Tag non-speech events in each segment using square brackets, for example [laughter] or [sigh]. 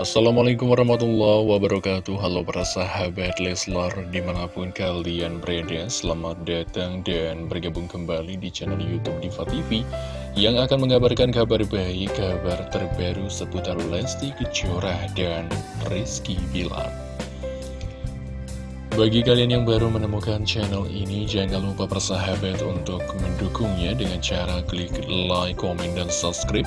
Assalamualaikum warahmatullahi wabarakatuh. Halo para sahabat Leslar Di mana pun kalian berada Selamat datang dan bergabung kembali di channel Youtube Diva TV Yang akan mengabarkan kabar baik Kabar terbaru seputar Lesti Kejora dan Rizky Bilar. Bagi kalian yang baru menemukan channel ini, jangan lupa persahabat untuk mendukungnya dengan cara klik like, komen, dan subscribe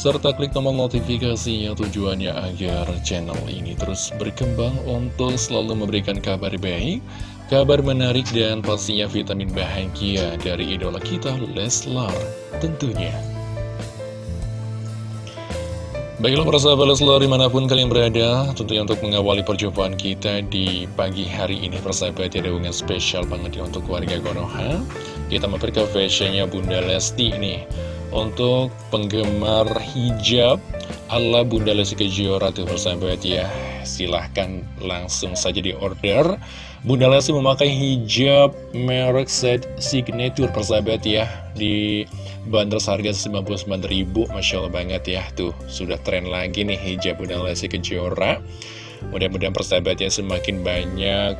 serta klik tombol notifikasinya tujuannya agar channel ini terus berkembang untuk selalu memberikan kabar baik, kabar menarik dan pastinya vitamin bahagia dari idola kita Leslar tentunya. Baiklah para sahabat Leslar di mana pun kalian berada Tentunya untuk mengawali perjumpaan kita di pagi hari ini Persahabat ada hubungan spesial banget ya untuk warga Konoha Kita mampir ke fashionnya Bunda Lesti nih untuk penggemar hijab ala Bunda Lesti Kejora tuh persahabat ya Silahkan langsung saja di order Bunda Lesti memakai hijab merek set signature persahabat ya Di bandar harga 99.000 Masya Allah banget ya. Tuh sudah tren lagi nih hijab Bunda Lesti Kejora. Mudah-mudahan persahabatnya semakin banyak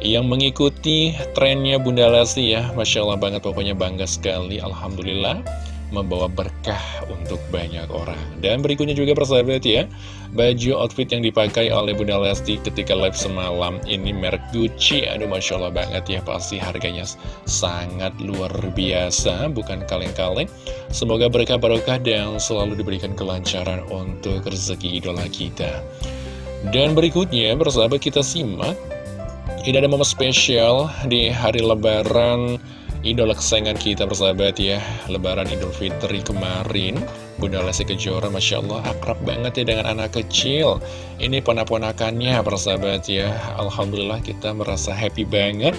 yang mengikuti trennya Bunda Lesti ya. Masya Allah banget pokoknya bangga sekali. Alhamdulillah membawa berkah untuk banyak orang. Dan berikutnya juga persahabat ya, baju outfit yang dipakai oleh Bunda Lesti ketika live semalam ini merek Gucci. Aduh Masya Allah banget ya, pasti harganya sangat luar biasa, bukan kaleng-kaleng. Semoga berkah barokah dan selalu diberikan kelancaran untuk rezeki idola kita. Dan berikutnya, persahabat kita simak, ini ada momen spesial di hari lebaran idola kesayangan kita persahabat ya Lebaran Idul Fitri kemarin Bunda Lesti Kejora Masya Allah akrab banget ya dengan anak kecil. Ini ponak-ponakannya persahabat ya. Alhamdulillah kita merasa happy banget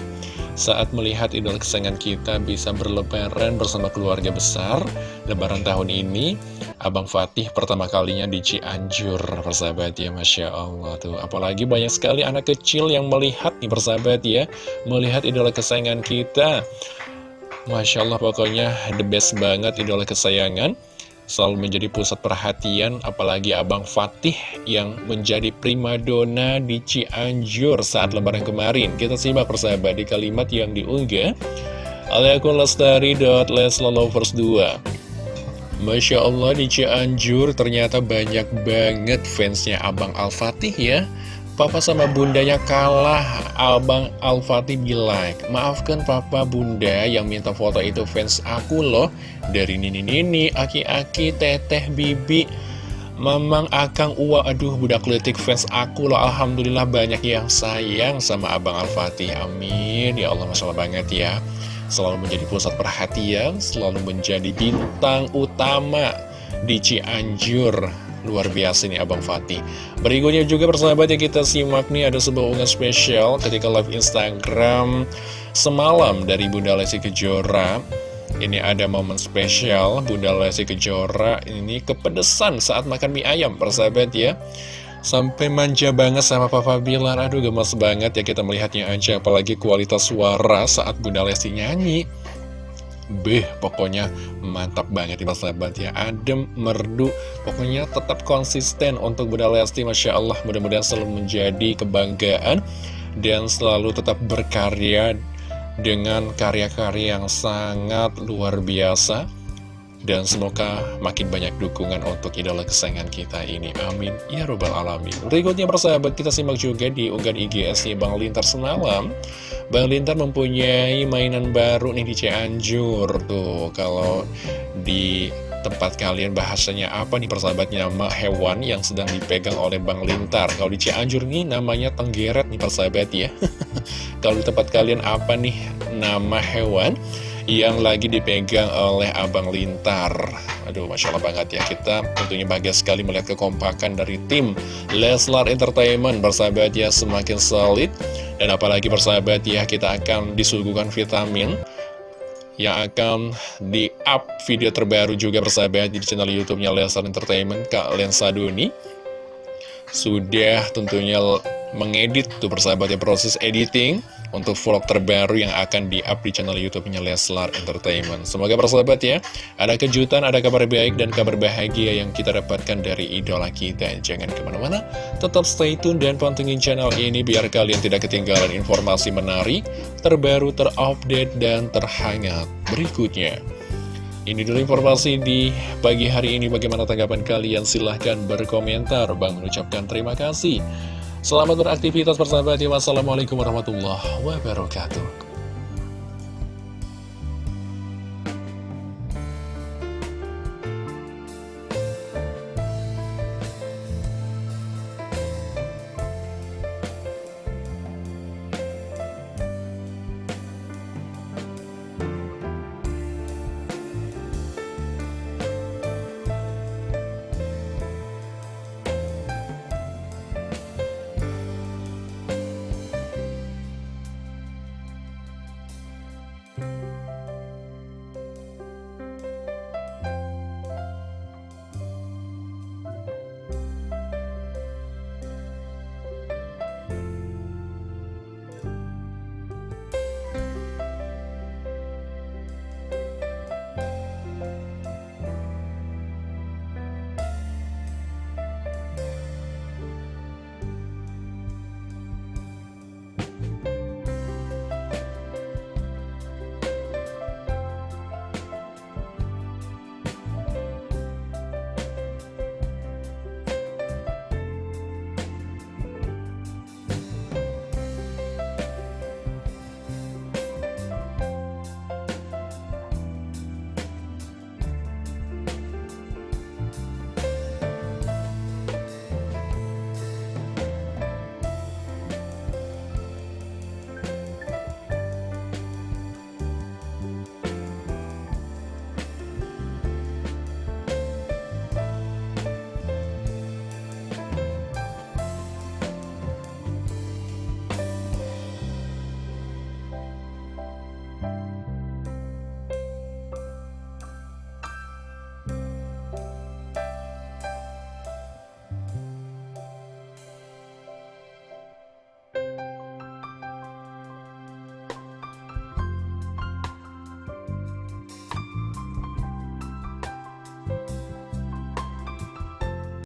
saat melihat idola kesayangan kita bisa berlebaran bersama keluarga besar Lebaran tahun ini. Abang Fatih pertama kalinya di Cianjur persahabat ya Masya Allah tuh. Apalagi banyak sekali anak kecil yang melihat nih persahabat ya Melihat idola kesayangan kita Masya Allah pokoknya the best banget idola kesayangan. Selalu menjadi pusat perhatian apalagi Abang Fatih yang menjadi primadona di Cianjur saat lebaran kemarin. Kita simak persahabat di kalimat yang diunggah. Oleh akun lestari.leslalovers2 Masya Allah di Cianjur ternyata banyak banget fansnya Abang Al-Fatih ya Papa sama bundanya kalah. Abang Al-Fatih bilang Maafkan papa bunda yang minta foto itu fans aku loh. Dari nini-nini, aki-aki, teteh, bibi. Mamang, akang, uwa, aduh budak letik fans aku loh. Alhamdulillah banyak yang sayang sama Abang Al-Fatih. Amin. Ya Allah masalah banget ya. Selalu menjadi pusat perhatian Selalu menjadi bintang utama di Cianjur Luar biasa nih Abang Fatih. Berikutnya juga persahabat yang kita simak nih Ada sebuah unggahan spesial ketika live Instagram Semalam dari Bunda Lesti Kejora. Ini ada momen spesial Bunda Lesti Kejora Ini kepedesan saat makan mie ayam Persahabat ya. Sampai manja banget sama Papa Bilar. Aduh gemes banget ya kita melihatnya aja Apalagi kualitas suara saat Bunda Lesti nyanyi Beh, pokoknya mantap banget ya sahabat ya. Adem, merdu, pokoknya tetap konsisten untuk Bunda Lesti Masya Allah. Mudah-mudahan selalu menjadi kebanggaan Dan selalu tetap berkarya dengan karya-karya yang sangat luar biasa dan semoga makin banyak dukungan untuk idola kesayangan kita ini. Amin. Ya Robbal Alamin. Berikutnya persahabat kita simak juga di unggahan IGS-nya Bang Lintar semalam. Bang Lintar mempunyai mainan baru nih di Cianjur. Tuh, kalau di tempat kalian bahasanya apa nih persahabatnya nama hewan yang sedang dipegang oleh Bang Lintar kalau di Cianjur nih namanya tenggeret nih persahabat ya [laughs] kalau di tempat kalian apa nih nama hewan yang lagi dipegang oleh Abang Lintar. Aduh, Masya Allah banget ya. Kita tentunya bahagia sekali melihat kekompakan dari tim Leslar Entertainment. Bersahabat ya, semakin solid. Dan apalagi bersahabat ya, kita akan disuguhkan vitamin yang akan di-up video terbaru juga bersahabat di channel YouTube-nya Leslar Entertainment, Kak Lensa Doni. Sudah tentunya mengedit tuh persahabatnya proses editing untuk vlog terbaru yang akan di-up di channel YouTube-nya Leslar Entertainment. Semoga persahabat ya, ada kejutan, ada kabar baik dan kabar bahagia yang kita dapatkan dari idola kita. Jangan ke mana-mana, tetap stay tune dan pantengin channel ini biar kalian tidak ketinggalan informasi menarik, terbaru, terupdate, dan terhangat berikutnya. Ini dulu informasi di pagi hari ini. Bagaimana tanggapan kalian? Silahkan berkomentar. Bang mengucapkan terima kasih. Selamat beraktivitas bersama ya. Wassalamualaikum warahmatullahi wabarakatuh.